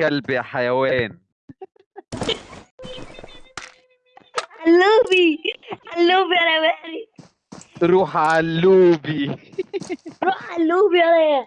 كلب يا حيوان. علوبي علوبي أنا مالي روح علوبي روح علوبي أنا